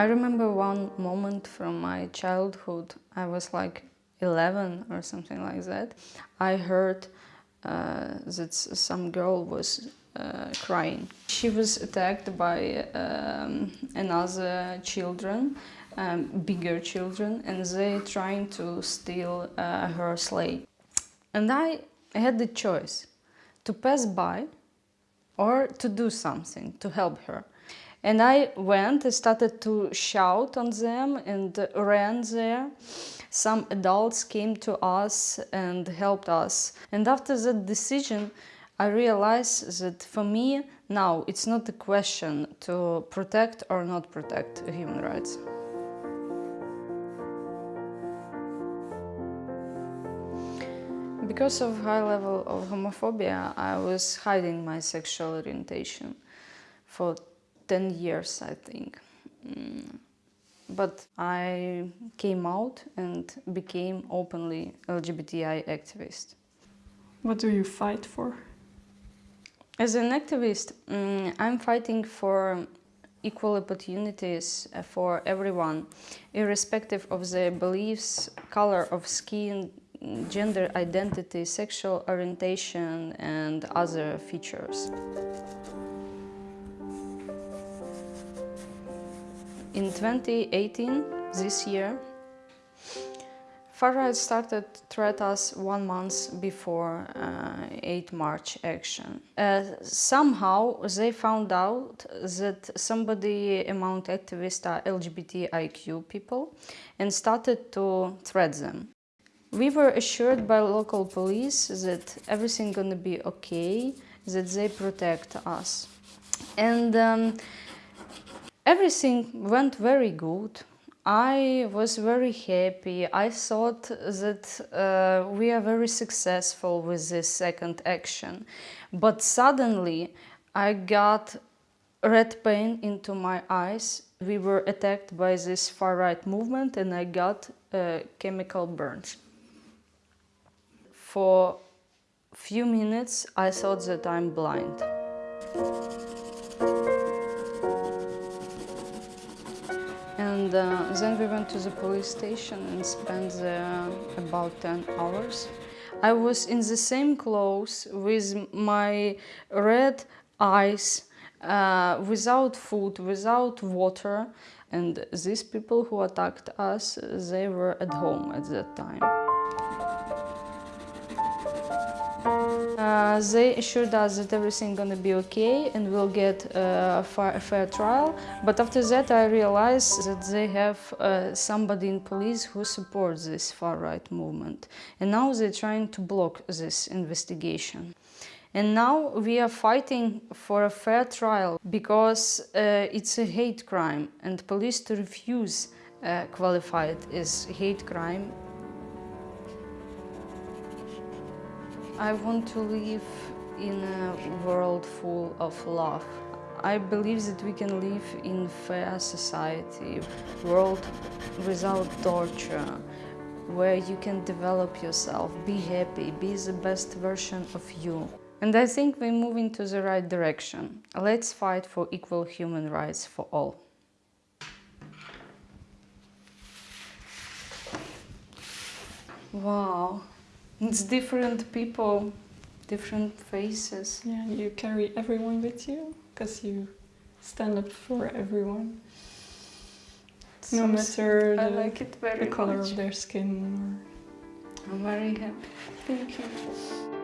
I remember one moment from my childhood. I was like 11 or something like that. I heard uh, that some girl was uh, crying. She was attacked by um, another children, um, bigger children, and they trying to steal uh, her sleigh. And I had the choice to pass by or to do something to help her. And I went and started to shout on them and ran there. Some adults came to us and helped us. And after that decision, I realized that for me now it's not a question to protect or not protect human rights. Because of high level of homophobia, I was hiding my sexual orientation for 10 years, I think. Mm. But I came out and became openly LGBTI activist. What do you fight for? As an activist, um, I'm fighting for equal opportunities for everyone, irrespective of their beliefs, color of skin, gender identity, sexual orientation and other features. In 2018, this year, Far-right started threat us one month before uh, 8 March action. Uh, somehow they found out that somebody among activists are LGBTIQ people and started to threat them. We were assured by local police that everything gonna be okay, that they protect us. And um, everything went very good. I was very happy. I thought that uh, we are very successful with this second action. But suddenly I got red paint into my eyes. We were attacked by this far-right movement and I got uh, chemical burns. For few minutes I thought that I'm blind. And uh, then we went to the police station and spent about 10 hours. I was in the same clothes with my red eyes, uh, without food, without water. And these people who attacked us, they were at home at that time. Uh, they assured us that everything gonna be okay and we'll get uh, a fair trial. But after that I realized that they have uh, somebody in police who supports this far-right movement. And now they're trying to block this investigation. And now we are fighting for a fair trial because uh, it's a hate crime and police to refuse uh, qualify it as hate crime I want to live in a world full of love. I believe that we can live in fair society, world without torture, where you can develop yourself, be happy, be the best version of you. And I think we're moving to the right direction. Let's fight for equal human rights for all. Wow. It's different people, different faces. Yeah, you carry everyone with you because you stand up for everyone. no matter the, like the color much. of their skin. I'm very happy. Thank you.